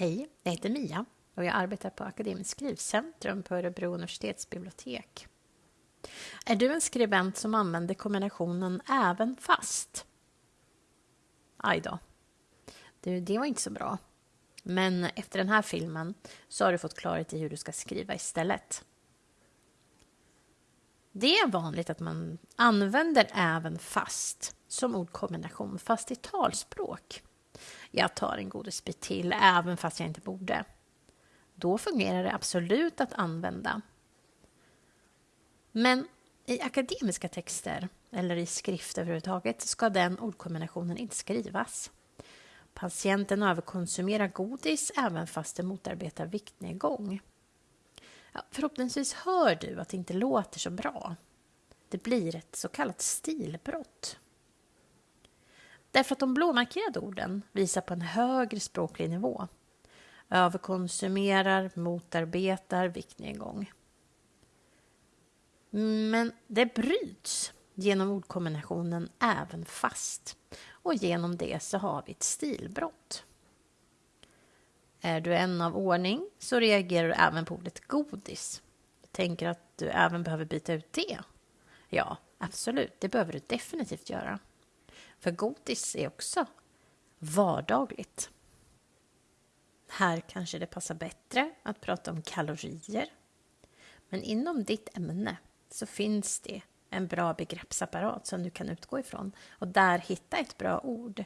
Hej, jag heter Mia och jag arbetar på Akademiskt skrivcentrum på Örebro universitetsbibliotek. Är du en skribent som använder kombinationen även fast? Aj då. Du, det var inte så bra. Men efter den här filmen så har du fått klarhet i hur du ska skriva istället. Det är vanligt att man använder även fast som ordkombination, fast i talspråk. Jag tar en godisbit till, även fast jag inte borde. Då fungerar det absolut att använda. Men i akademiska texter, eller i skrift överhuvudtaget, ska den ordkombinationen inte skrivas. Patienten överkonsumerar godis även fast det motarbetar viktnedgång. Ja, förhoppningsvis hör du att det inte låter så bra. Det blir ett så kallat stilbrott. Därför att de blåmarkerade orden visar på en högre språklig nivå. Överkonsumerar, motarbetar viktnedgång. Men det bryts genom ordkombinationen även fast och genom det så har vi ett stilbrott. Är du en av ordning så reagerar du även på ordet godis. Tänker att du även behöver byta ut det. Ja, absolut, det behöver du definitivt göra. För godis är också vardagligt. Här kanske det passar bättre att prata om kalorier. Men inom ditt ämne så finns det en bra begreppsapparat som du kan utgå ifrån och där hitta ett bra ord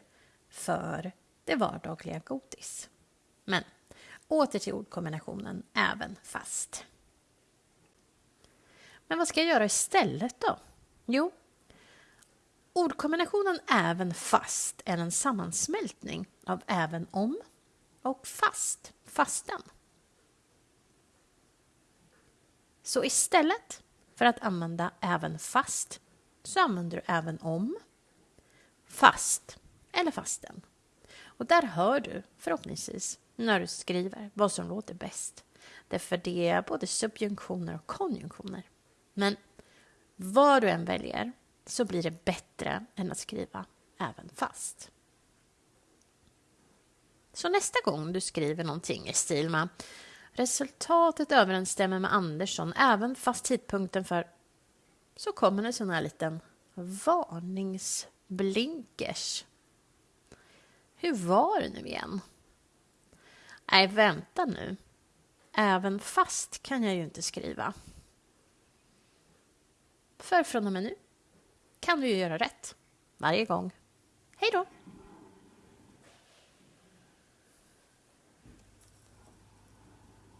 för det vardagliga godis. Men åter till ordkombinationen även fast. Men vad ska jag göra istället då? Jo, ordkombinationen även fast är en sammansmältning av även om och fast, fasten. Så istället för att använda även fast så använder du även om, fast eller fasten. Och där hör du förhoppningsvis när du skriver vad som låter bäst. Därför det är både subjunktioner och konjunktioner. Men vad du än väljer så blir det bättre än att skriva även fast. Så nästa gång du skriver någonting i stil med Resultatet överensstämmer med Andersson även fast tidpunkten för... Så kommer en sån här liten varningsblinkers. Hur var det nu igen? Nej, vänta nu. Även fast kan jag ju inte skriva. För från och med nu kan du ju göra rätt. Varje gång. Hej då!